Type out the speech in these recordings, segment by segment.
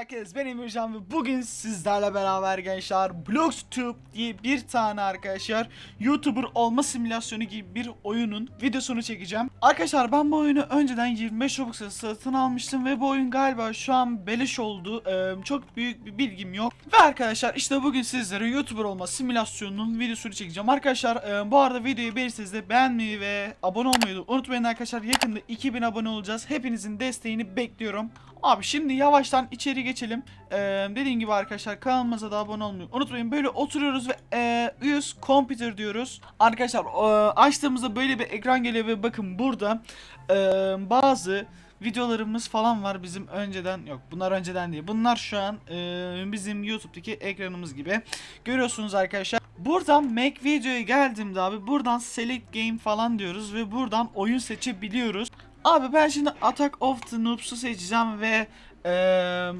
herkes ben Emircan ve bugün sizlerle beraber gençler Blogstube diye bir tane arkadaşlar YouTuber olma simülasyonu gibi bir oyunun videosunu çekeceğim. Arkadaşlar ben bu oyunu önceden 25 Robux'a satın almıştım ve bu oyun galiba şu an beleş oldu. Ee, çok büyük bir bilgim yok. Ve arkadaşlar işte bugün sizlere YouTuber olma simülasyonunun videosunu çekeceğim. Arkadaşlar e, bu arada videoyu beğenirseniz de beğenmeyi ve abone olmayı unutmayın arkadaşlar. Yakında 2000 abone olacağız. Hepinizin desteğini bekliyorum. Abi şimdi yavaştan içeri geçelim. Ee, dediğim gibi arkadaşlar kanalımıza da abone olmayı unutmayın. Böyle oturuyoruz ve e, use computer diyoruz. Arkadaşlar e, açtığımızda böyle bir ekran geliyor ve bakın burada e, bazı videolarımız falan var bizim önceden yok bunlar önceden değil bunlar şu an e, bizim YouTube'daki ekranımız gibi görüyorsunuz arkadaşlar buradan Make videoya geldiğimde abi buradan select game falan diyoruz ve buradan oyun seçebiliyoruz Abi ben şimdi Attack of the Noobs'u seçeceğim ve eee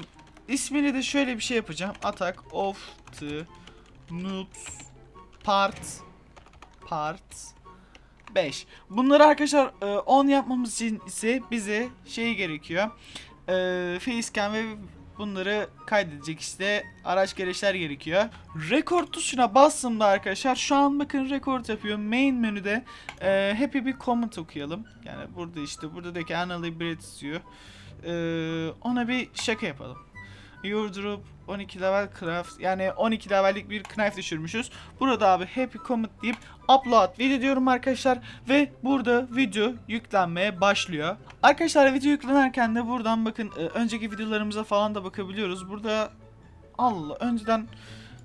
ismini de şöyle bir şey yapacağım. Attack of the Noobs Part Part 5. Bunları arkadaşlar 10 yapmamız için ise bize şey gerekiyor. Eee facecam ve bunları kaydedecek işte araç gereçler gerekiyor. Rekord tuşuna bastığımda arkadaşlar şu an bakın rekord yapıyor. Main menüde ee, happy bir comment okuyalım. Yani burada işte burada da ki Brett diyor. Ee, ona bir şaka yapalım. Your drop 12 level craft yani 12 levellik bir knife düşürmüşüz. Burada abi happy comment deyip upload video diyorum arkadaşlar ve burada video yüklenmeye başlıyor. Arkadaşlar video yüklenirken de buradan bakın e, önceki videolarımıza falan da bakabiliyoruz. Burada Allah önceden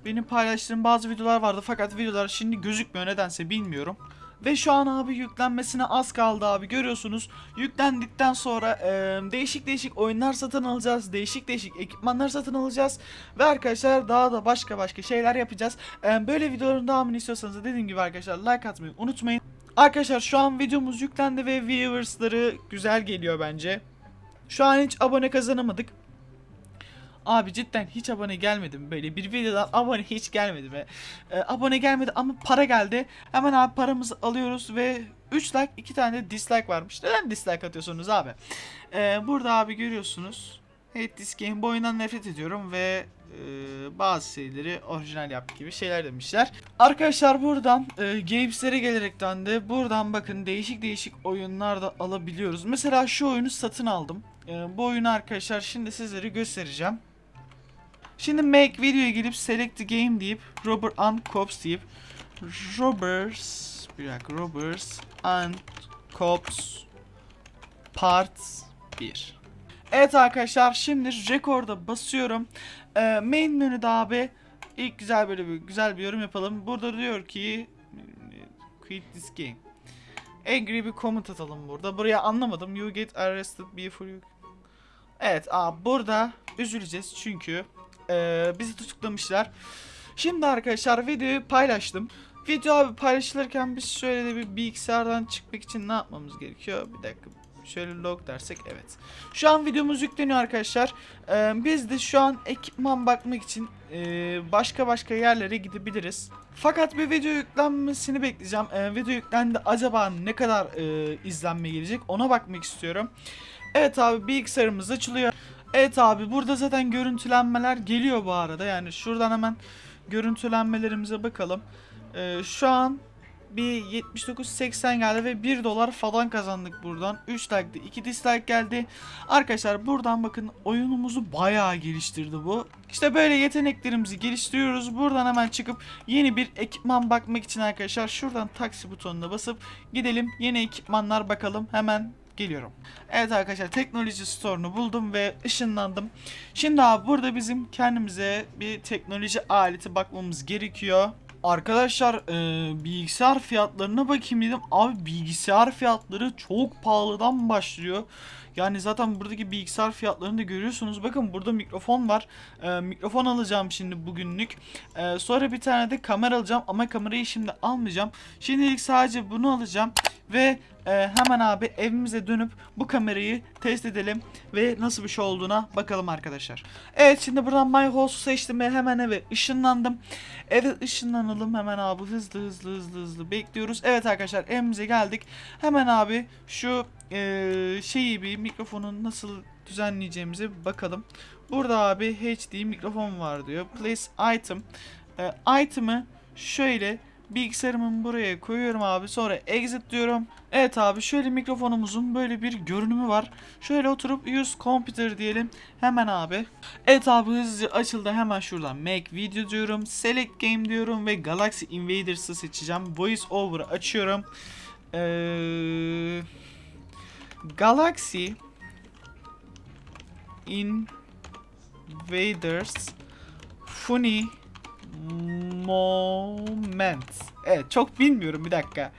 benim paylaştığım bazı videolar vardı fakat videolar şimdi gözükmüyor nedense bilmiyorum. Ve şu an abi yüklenmesine az kaldı abi görüyorsunuz. Yüklendikten sonra e, değişik değişik oyunlar satın alacağız. Değişik değişik ekipmanlar satın alacağız. Ve arkadaşlar daha da başka başka şeyler yapacağız. E, böyle videoların devamını istiyorsanız dediğim gibi arkadaşlar like atmayı unutmayın. Arkadaşlar şu an videomuz yüklendi ve viewers'ları güzel geliyor bence. Şu an hiç abone kazanamadık. Abi cidden hiç abone gelmedi? Böyle bir videodan abone hiç gelmedi mi? Ee, abone gelmedi ama para geldi. Hemen abi paramızı alıyoruz ve 3 like 2 tane de dislike varmış. Neden dislike atıyorsunuz abi? Ee, burada abi görüyorsunuz. Hate this game bu nefret ediyorum ve e, bazı şeyleri orijinal yap gibi şeyler demişler. Arkadaşlar buradan e, Games'lere gelerekten de buradan bakın değişik değişik oyunlar da alabiliyoruz. Mesela şu oyunu satın aldım. E, bu oyunu arkadaşlar şimdi sizlere göstereceğim. Şimdi make videoya gelip select the game deyip Robert and Cops deyip Robbers bir dakika Robbers and Cops Part 1 Evet arkadaşlar şimdi rekorda basıyorum. Ee, Main menüde abi ilk güzel böyle bir güzel bir yorum yapalım. Burada diyor ki Quit this game. Angry bir comment atalım burada. Buraya anlamadım. You get arrested before you. Evet abi burada üzüleceğiz çünkü ee, bizi tutuklamışlar. Şimdi arkadaşlar videoyu paylaştım. Video abi paylaşılırken biz şöyle de bir bilgisayardan çıkmak için ne yapmamız gerekiyor? Bir dakika. Şöyle log dersek evet. Şu an videomuz yükleniyor arkadaşlar. Ee, biz de şu an ekipman bakmak için e, başka başka yerlere gidebiliriz. Fakat bir video yüklenmesini bekleyeceğim. Ee, video yüklendi acaba ne kadar e, izlenme gelecek ona bakmak istiyorum. Evet abi bilgisayarımız açılıyor. Evet abi burada zaten görüntülenmeler geliyor bu arada. Yani şuradan hemen görüntülenmelerimize bakalım. Ee, şu an bir 79.80 geldi ve 1 dolar falan kazandık buradan. 3 like'dı 2 dislike geldi. Arkadaşlar buradan bakın oyunumuzu bayağı geliştirdi bu. İşte böyle yeteneklerimizi geliştiriyoruz. Buradan hemen çıkıp yeni bir ekipman bakmak için arkadaşlar şuradan taksi butonuna basıp gidelim yeni ekipmanlar bakalım. Hemen geliyorum. Evet arkadaşlar teknoloji store'unu buldum ve ışınlandım. Şimdi abi burada bizim kendimize bir teknoloji aleti bakmamız gerekiyor. Arkadaşlar e, bilgisayar fiyatlarına bakayım dedim. Abi bilgisayar fiyatları çok pahalıdan başlıyor. Yani zaten buradaki bilgisayar fiyatlarını da görüyorsunuz. Bakın burada mikrofon var. E, mikrofon alacağım şimdi bugünlük. E, sonra bir tane de kamera alacağım ama kamerayı şimdi almayacağım. Şimdilik sadece bunu alacağım. Ve e, hemen abi evimize dönüp bu kamerayı test edelim ve nasıl bir şey olduğuna bakalım arkadaşlar. Evet şimdi buradan My House'u seçtim ve hemen eve ışınlandım. Eve ışınlanalım hemen abi hızlı hızlı hızlı hızlı bekliyoruz. Evet arkadaşlar evimize geldik. Hemen abi şu e, şeyi bir mikrofonun nasıl düzenleyeceğimize bir bakalım. Burada abi HD mikrofon var diyor. Place item. Ee, item'ı şöyle bilgisayarımın buraya koyuyorum abi. Sonra exit diyorum. Evet abi şöyle mikrofonumuzun böyle bir görünümü var. Şöyle oturup use computer diyelim. Hemen abi. Evet abi hızlıca açıldı. Hemen şuradan make video diyorum. Select game diyorum ve Galaxy Invaders'ı seçeceğim. Voice over açıyorum. Ee, Galaxy Invaders Funny Moment. Evet çok bilmiyorum bir dakika.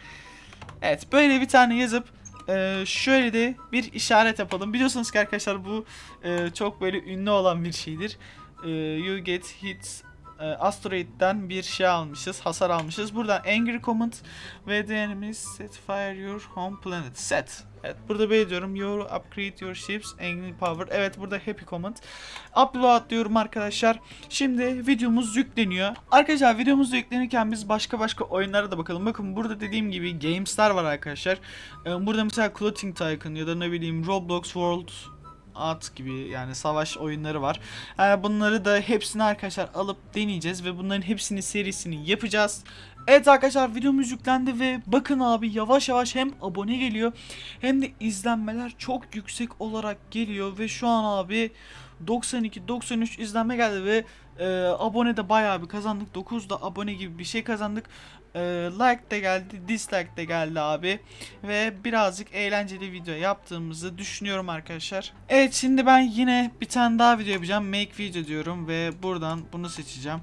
Evet böyle bir tane yazıp e, şöyle de bir işaret yapalım. Biliyorsunuz ki arkadaşlar bu e, çok böyle ünlü olan bir şeydir. E, you get hit e, asteroid'den bir şey almışız, hasar almışız. Buradan angry comment ve the set fire your home planet. Set. Evet burada böyle diyorum. You upgrade your ships angry power. Evet burada happy comment. Upload diyorum arkadaşlar. Şimdi videomuz yükleniyor. Arkadaşlar videomuz yüklenirken biz başka başka oyunlara da bakalım. Bakın burada dediğim gibi games'ler var arkadaşlar. Ee, Burada mesela Clothing Tycoon ya da ne bileyim Roblox World at gibi yani savaş oyunları var. Yani bunları da hepsini arkadaşlar alıp deneyeceğiz ve bunların hepsini serisini yapacağız. Evet arkadaşlar videomuz yüklendi ve bakın abi yavaş yavaş hem abone geliyor hem de izlenmeler çok yüksek olarak geliyor ve şu an abi 92-93 izlenme geldi ve e, abone de bayağı bir kazandık. 9 da abone gibi bir şey kazandık. E, like de geldi, dislike de geldi abi. Ve birazcık eğlenceli video yaptığımızı düşünüyorum arkadaşlar. Evet şimdi ben yine bir tane daha video yapacağım. Make video diyorum ve buradan bunu seçeceğim.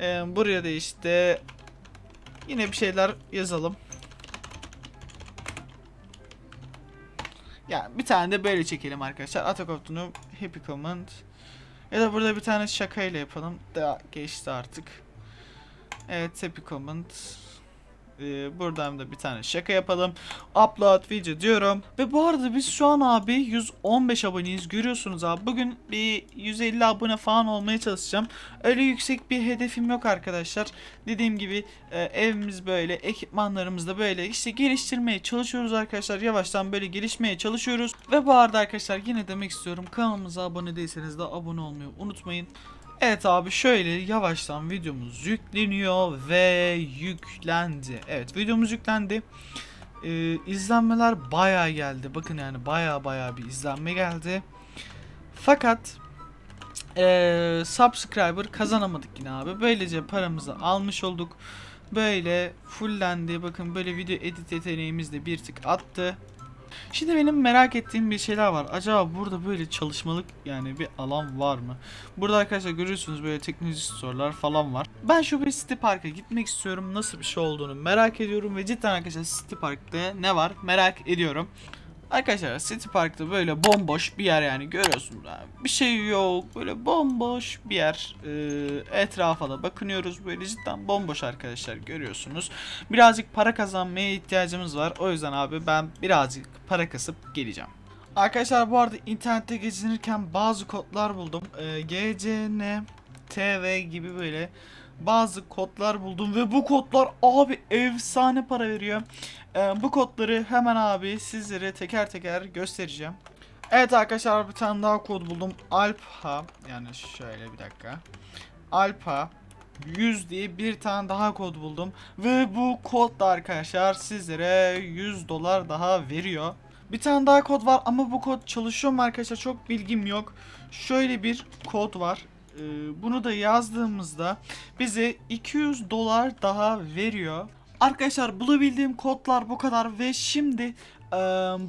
E, buraya da işte yine bir şeyler yazalım. Ya bir tane de böyle çekelim arkadaşlar. Attack of Happy Comment. Ya da burada bir tane şakayla yapalım. Da geçti artık. Evet Happy Comment. Ee, buradan da bir tane şaka yapalım. Upload video diyorum. Ve bu arada biz şu an abi 115 aboneyiz. Görüyorsunuz abi. Bugün bir 150 abone falan olmaya çalışacağım. Öyle yüksek bir hedefim yok arkadaşlar. Dediğim gibi e, evimiz böyle, ekipmanlarımız da böyle. İşte geliştirmeye çalışıyoruz arkadaşlar. Yavaştan böyle gelişmeye çalışıyoruz. Ve bu arada arkadaşlar yine demek istiyorum. Kanalımıza abone değilseniz de abone olmayı unutmayın. Evet abi şöyle yavaştan videomuz yükleniyor ve yüklendi. Evet videomuz yüklendi. Ee, izlenmeler bayağı geldi. Bakın yani bayağı bayağı bir izlenme geldi. Fakat ee, subscriber kazanamadık yine abi. Böylece paramızı almış olduk. Böyle fullendi. Bakın böyle video edit yeteneğimiz de bir tık attı. Şimdi benim merak ettiğim bir şeyler var. Acaba burada böyle çalışmalık yani bir alan var mı? Burada arkadaşlar görüyorsunuz böyle teknoloji store'lar falan var. Ben şu bir City Park'a gitmek istiyorum. Nasıl bir şey olduğunu merak ediyorum ve cidden arkadaşlar City Park'ta ne var merak ediyorum. Arkadaşlar City Park'ta böyle bomboş bir yer yani görüyorsunuz. Bir şey yok böyle bomboş bir yer. Ee, etrafa da bakınıyoruz böyle cidden bomboş arkadaşlar görüyorsunuz. Birazcık para kazanmaya ihtiyacımız var. O yüzden abi ben birazcık para kasıp geleceğim. Arkadaşlar bu arada internette gezinirken bazı kodlar buldum. Ee, GCN TV gibi böyle bazı kodlar buldum ve bu kodlar abi efsane para veriyor. Ee, bu kodları hemen abi sizlere teker teker göstereceğim. Evet arkadaşlar bir tane daha kod buldum. Alpha yani şöyle bir dakika. Alpha 100 diye bir tane daha kod buldum. Ve bu kod da arkadaşlar sizlere 100 dolar daha veriyor. Bir tane daha kod var ama bu kod çalışıyor mu arkadaşlar çok bilgim yok. Şöyle bir kod var. Ee, bunu da yazdığımızda bize 200 dolar daha veriyor. Arkadaşlar bulabildiğim kodlar bu kadar ve şimdi e,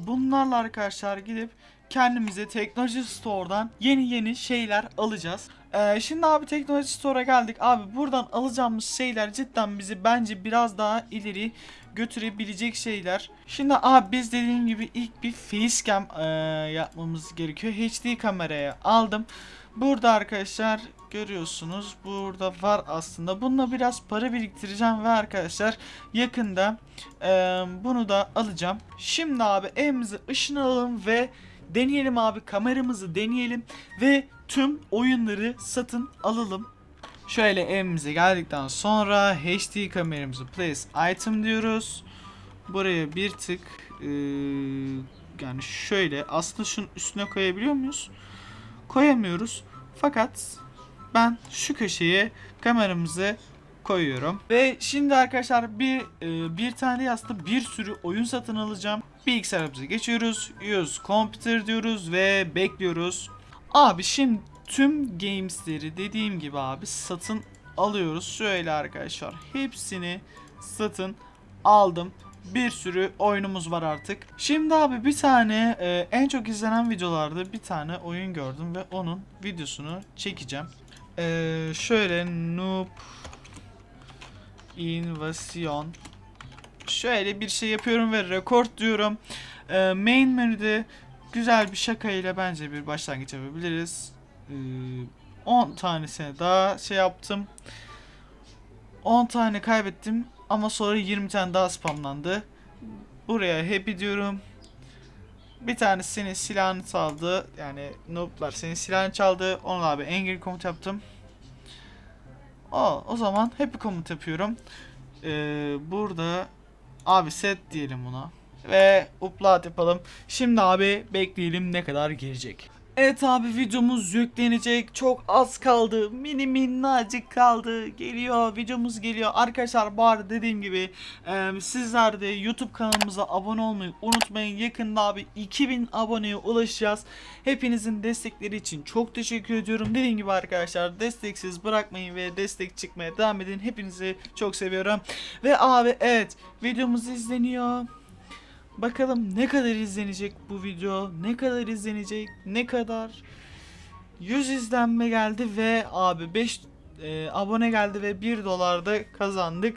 bunlarla arkadaşlar gidip kendimize teknoloji store'dan yeni yeni şeyler alacağız. E, şimdi abi teknoloji store'a geldik. Abi buradan alacağımız şeyler cidden bizi bence biraz daha ileri götürebilecek şeyler. Şimdi abi biz dediğim gibi ilk bir facecam e, yapmamız gerekiyor. HD kameraya aldım. Burada arkadaşlar görüyorsunuz burada var aslında. Bununla biraz para biriktireceğim ve arkadaşlar yakında e, bunu da alacağım. Şimdi abi evimize ışın alalım ve deneyelim abi kameramızı deneyelim ve tüm oyunları satın alalım. Şöyle evimize geldikten sonra HD kameramızı place item diyoruz. Buraya bir tık e, yani şöyle aslında şunun üstüne koyabiliyor muyuz? Koyamıyoruz. Fakat ben şu köşeye kameramızı koyuyorum. Ve şimdi arkadaşlar bir e, bir tane yastığı bir sürü oyun satın alacağım. Bilgisayarımıza geçiyoruz. Use computer diyoruz ve bekliyoruz. Abi şimdi tüm gamesleri dediğim gibi abi satın alıyoruz. Şöyle arkadaşlar hepsini satın aldım. Bir sürü oyunumuz var artık. Şimdi abi bir tane e, en çok izlenen videolarda bir tane oyun gördüm ve onun videosunu çekeceğim. E, şöyle noob invasyon şöyle bir şey yapıyorum ve rekord diyorum. E, main menüde güzel bir şaka ile bence bir başlangıç yapabiliriz. E, 10 tanesine daha şey yaptım. 10 tane kaybettim ama sonra 20 tane daha spamlandı. Buraya happy diyorum. Bir tanesi senin silahını çaldı. Yani nooblar senin silahını çaldı. Onu abi angry komut yaptım. O, o zaman happy komut yapıyorum. Ee, burada abi set diyelim buna. Ve upload yapalım. Şimdi abi bekleyelim ne kadar gelecek. Evet abi videomuz yüklenecek. Çok az kaldı. Mini minnacık kaldı. Geliyor. Videomuz geliyor. Arkadaşlar arada dediğim gibi e, sizler de YouTube kanalımıza abone olmayı unutmayın. Yakında abi 2000 aboneye ulaşacağız. Hepinizin destekleri için çok teşekkür ediyorum. Dediğim gibi arkadaşlar desteksiz bırakmayın ve destek çıkmaya devam edin. Hepinizi çok seviyorum. Ve abi evet videomuz izleniyor. Bakalım ne kadar izlenecek bu video? Ne kadar izlenecek? Ne kadar? 100 izlenme geldi ve abi 5 e, abone geldi ve 1 dolar da kazandık.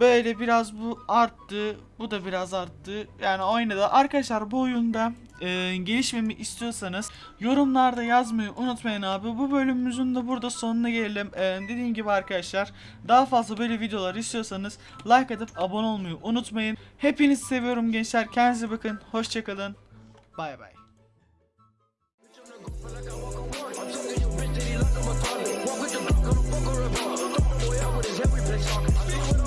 Böyle biraz bu arttı. Bu da biraz arttı. Yani oynadı. Arkadaşlar bu oyunda e, gelişmemi istiyorsanız yorumlarda yazmayı unutmayın abi. Bu bölümümüzün de burada sonuna gelelim. E, dediğim gibi arkadaşlar daha fazla böyle videolar istiyorsanız like atıp abone olmayı unutmayın. Hepinizi seviyorum gençler. Kendinize bakın. Hoşçakalın. Bay bay. Walk with the block, I don't fuck around. Boy, I with his every place talking.